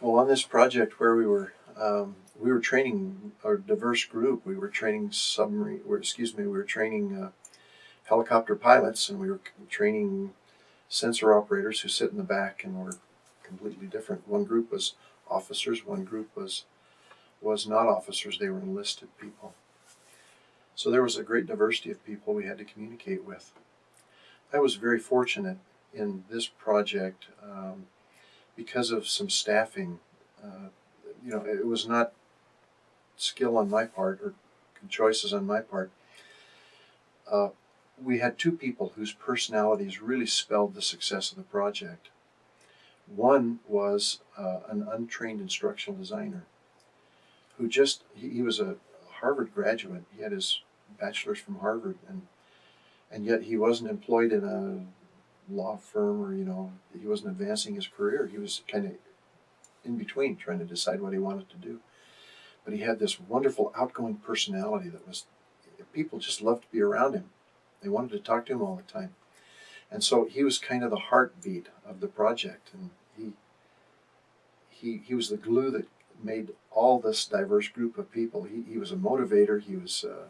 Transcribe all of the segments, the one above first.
Well, on this project where we were, um, we were training a diverse group. We were training submarine, or excuse me, we were training uh, helicopter pilots, and we were training sensor operators who sit in the back and were completely different. One group was officers, one group was was not officers. They were enlisted people. So there was a great diversity of people we had to communicate with. I was very fortunate in this project um, because of some staffing. Uh, you know, it was not skill on my part or choices on my part. Uh, we had two people whose personalities really spelled the success of the project. One was uh, an untrained instructional designer who just, he, he was a Harvard graduate. He had his bachelor's from Harvard and and yet he wasn't employed in a law firm or, you know, he wasn't advancing his career. He was kind of in between trying to decide what he wanted to do. But he had this wonderful outgoing personality that was, people just loved to be around him. They wanted to talk to him all the time. And so he was kind of the heartbeat of the project. And he, he, he was the glue that made all this diverse group of people. He, he was a motivator. He was uh,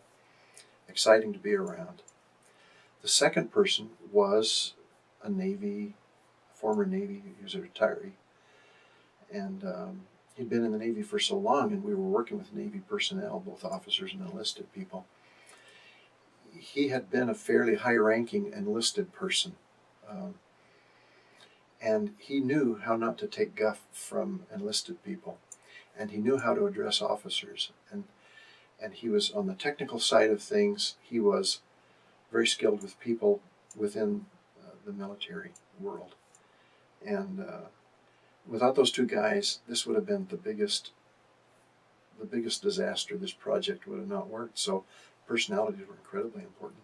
exciting to be around. The second person was a Navy, former Navy, he was a retiree. And um, he'd been in the Navy for so long, and we were working with Navy personnel, both officers and enlisted people. He had been a fairly high ranking enlisted person. Um, and he knew how not to take guff from enlisted people. And he knew how to address officers. And, and he was on the technical side of things, he was very skilled with people within the military world. And uh, without those two guys, this would have been the biggest, the biggest disaster. This project would have not worked. So personalities were incredibly important.